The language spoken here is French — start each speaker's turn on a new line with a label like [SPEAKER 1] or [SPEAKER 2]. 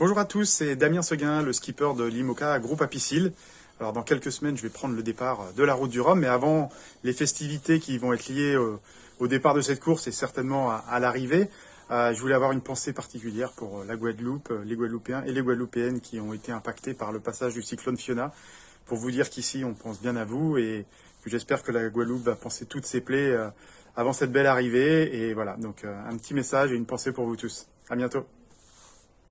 [SPEAKER 1] Bonjour à tous, c'est Damien Seguin, le skipper de l'IMOCA Groupe Apicile. Alors dans quelques semaines, je vais prendre le départ de la route du Rhum, mais avant les festivités qui vont être liées au, départ de cette course et certainement à, l'arrivée, euh, je voulais avoir une pensée particulière pour euh, la Guadeloupe, euh, les Guadeloupéens et les Guadeloupéennes qui ont été impactés par le passage du cyclone Fiona. Pour vous dire qu'ici, on pense bien à vous et que j'espère que la Guadeloupe va penser toutes ses plaies avant cette belle arrivée. Et voilà, donc un petit message et une pensée pour vous tous. À bientôt.